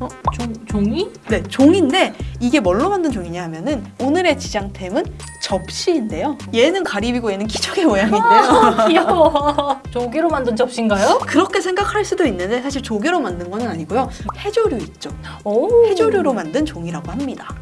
어, 종, 종이? 네, 종인데 이게 뭘로 만든 종이냐 하면은 오늘의 지장템은 접시인데요. 얘는 가리비고 얘는 키조개 모양인데요. 아, 귀여워. 조개로 만든 접시인가요? 그렇게 생각할 수도 있는데 사실 조개로 만든 건 아니고요. 해조류 있죠. 오. 해조류로 만든 종이라고 합니다.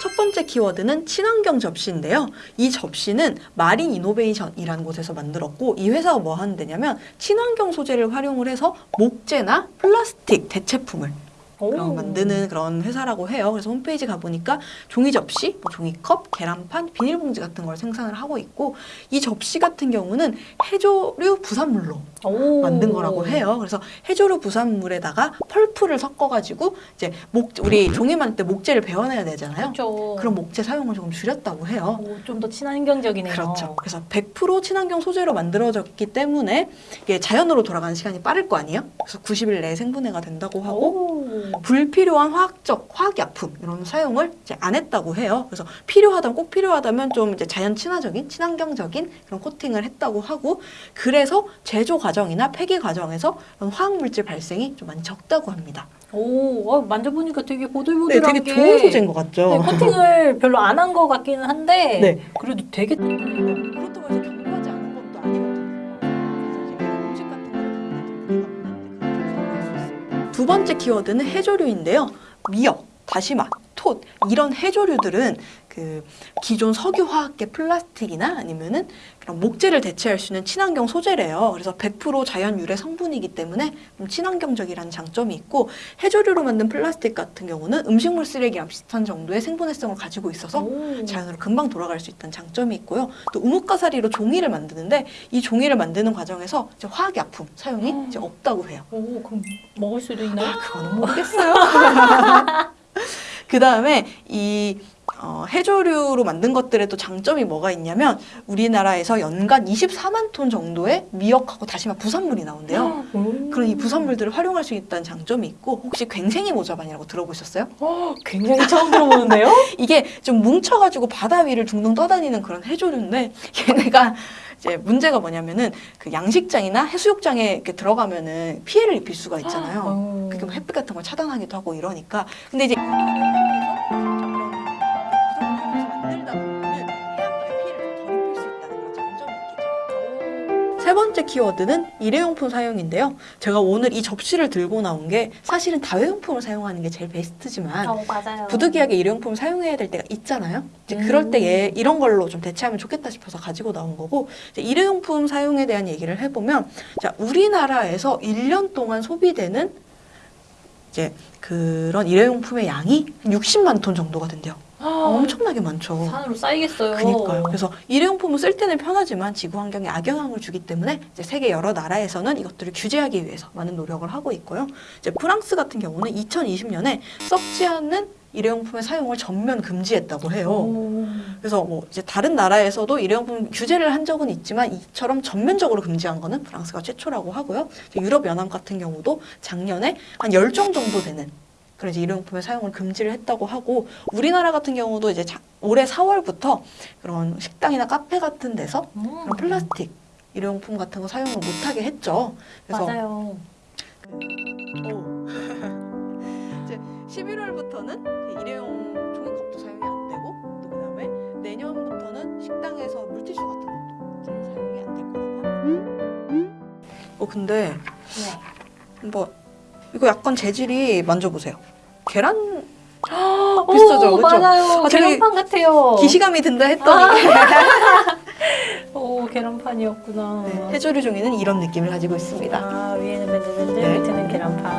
첫 번째 키워드는 친환경 접시인데요. 이 접시는 마린 이노베이션이라는 곳에서 만들었고 이 회사가 뭐 하는 데냐면 친환경 소재를 활용을 해서 목재나 플라스틱 대체품을 오. 그런 만드는 그런 회사라고 해요. 그래서 홈페이지 가보니까 종이 접시, 뭐 종이컵, 계란판, 비닐봉지 같은 걸 생산을 하고 있고 이 접시 같은 경우는 해조류 부산물로 오. 만든 거라고 해요. 그래서 해조류 부산물에다가 펄프를 섞어가지고 이제 목 우리 종이 만들 때 목재를 베어내야 되잖아요. 그렇죠. 그런 목재 사용을 조금 줄였다고 해요. 좀 더 친환경적이네요. 그렇죠. 그래서 100% 친환경 소재로 만들어졌기 때문에 이게 자연으로 돌아가는 시간이 빠를 거 아니에요? 그래서 90일 내에 생분해가 된다고 하고 오. 불필요한 화학적 화학약품 이런 사용을 이제 안 했다고 해요. 그래서 필요하다면 꼭 필요하다면 좀 이제 자연 친화적인 친환경적인 그런 코팅을 했다고 하고 그래서 제조 과정이나 폐기 과정에서 화학 물질 발생이 좀 많이 적다고 합니다. 오, 어, 만져보니까 되게 네, 보들보들한 되게 게 좋은 소재인 것 같죠. 네, 코팅을 별로 안 한 것 같기는 한데 네. 그래도 되게. 그렇다고 해서 견고하지 않은 것도 아니거든요. 그래서 음식 같은 거를 두 번째 키워드는 해조류인데요. 미역, 다시마, 톳 이런 해조류들은 그 기존 석유 화학계 플라스틱이나 아니면은 그런 목재를 대체할 수 있는 친환경 소재래요. 그래서 100% 자연 유래 성분이기 때문에 좀 친환경적이라는 장점이 있고 해조류로 만든 플라스틱 같은 경우는 음식물 쓰레기랑 비슷한 정도의 생분해성을 가지고 있어서 오. 자연으로 금방 돌아갈 수 있다는 장점이 있고요. 또 우뭇가사리로 종이를 만드는데 이 종이를 만드는 과정에서 이제 화학약품 사용이 음. 이제 없다고 해요. 오, 그럼 먹을 수도 있나요? 아, 그거는 모르겠어요. 그 다음에 이 어, 해조류로 만든 것들의 또 장점이 뭐가 있냐면 우리나라에서 연간 24만 톤 정도의 미역하고 다시마 부산물이 나온대요. 오. 그런 이 부산물들을 활용할 수 있다는 장점이 있고 혹시 괭생이 모자반이라고 들어보셨어요? 어, 굉장히 처음 들어보는데요? 이게 좀 뭉쳐가지고 바다 위를 둥둥 떠다니는 그런 해조류인데 얘네가 이제 문제가 뭐냐면은 그 양식장이나 해수욕장에 이렇게 들어가면은 피해를 입힐 수가 있잖아요. 어. 그게 뭐 햇빛 같은 걸 차단하기도 하고 이러니까 근데 이제 세 번째 키워드는 일회용품 사용인데요. 제가 오늘 이 접시를 들고 나온 게 사실은 다회용품을 사용하는 게 제일 베스트지만 어. 부득이하게 일회용품을 사용해야 될 때가 있잖아요. 이제 음. 그럴 때얘 이런 걸로 좀 대체하면 좋겠다 싶어서 가지고 나온 거고 일회용품 사용에 대한 얘기를 해보면 자 우리나라에서 1년 동안 소비되는 이제 그런 일회용품의 양이 한 60만 톤 정도가 된대요. 아, 엄청나게 많죠. 산으로 쌓이겠어요. 그니까요. 그래서 일회용품을 쓸 때는 편하지만 지구 환경에 악영향을 주기 때문에 이제 세계 여러 나라에서는 이것들을 규제하기 위해서 많은 노력을 하고 있고요. 이제 프랑스 같은 경우는 2020년에 썩지 않는 일회용품의 사용을 전면 금지했다고 해요. 오. 그래서 뭐 이제 다른 나라에서도 일회용품 규제를 한 적은 있지만 이처럼 전면적으로 금지한 거는 프랑스가 최초라고 하고요. 유럽 연합 같은 경우도 작년에 한 10종 정도 되는 그런 이제 일회용품의 사용을 금지를 했다고 하고 우리나라 같은 경우도 이제 자- 올해 4월부터 그런 식당이나 카페 같은 데서 음. 그런 플라스틱 일회용품 같은 거 사용을 못하게 했죠. 그래서 맞아요. 오. 이제 11월부터는 일회용 종이컵도 사용이 안 되고 또 그다음에 내년부터는 식당에서 물티슈 같은 것도 이제 사용이 안 될 거라고 합니다. 어 근데 네. 뭐 이거 약간 재질이 만져보세요. 계란 오, 비슷하죠, 그쵸? 맞아요. 아, 계란판 같아요. 기시감이 든다 했더니 오, 계란판이었구나. 네, 해조류 종이는 이런 느낌을 가지고 있습니다. 아, 위에는 맨들맨들, 네. 밑에는 계란판.